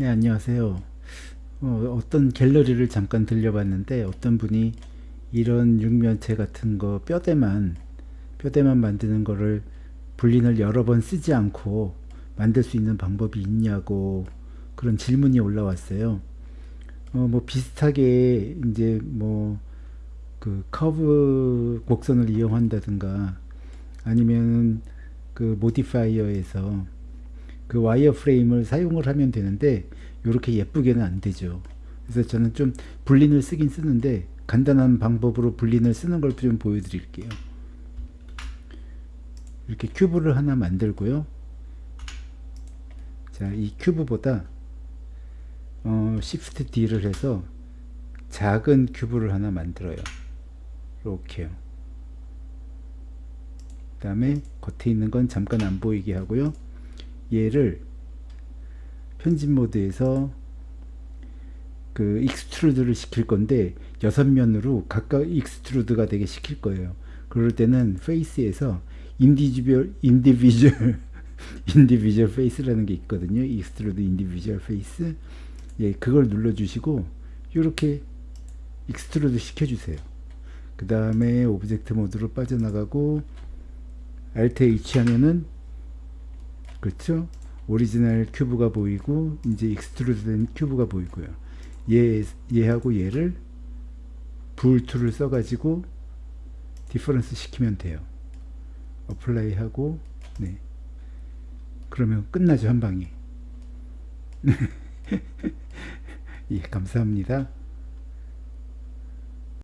네, 안녕하세요. 어, 떤 갤러리를 잠깐 들려봤는데 어떤 분이 이런 육면체 같은 거 뼈대만 뼈대만 만드는 거를 불린을 여러 번 쓰지 않고 만들 수 있는 방법이 있냐고 그런 질문이 올라왔어요. 어, 뭐 비슷하게 이제 뭐 그 커브 곡선을 이용한다든가 아니면 그 modifier에서 그 wireframe을 사용을 하면 되는데 이렇게 예쁘게는 안 되죠. 그래서 저는 좀 boolean을 쓰긴 쓰는데 간단한 방법으로 boolean을 쓰는 걸 좀 보여드릴게요. 이렇게 cube를 하나 만들고요. 자, 이 cube보다 어, Shift D를 해서 작은 cube를 하나 만들어요. 이렇게요. 그 다음에 겉에 있는 건 잠깐 안 보이게 하고요. 얘를 편집 모드에서 그 extrude를 시킬 건데 여섯 면으로 각각 extrude가 되게 시킬 거예요. 그럴 때는 face에서 individual individual individual face라는 게 있거든요. Extrude individual face. 예, 그걸 눌러 주시고 이렇게 extrude 시켜 주세요. 그 다음에 object mode로 빠져나가고 Alt H 하면은 그렇죠? 오리지널 큐브가 보이고 이제 extrude 된 큐브가 보이고요. 얘, 얘하고 얘를 Bool Tool을 써가지고 difference 시키면 돼요. apply 하고 네. 그러면 끝나죠 한 방에. 예, 감사합니다.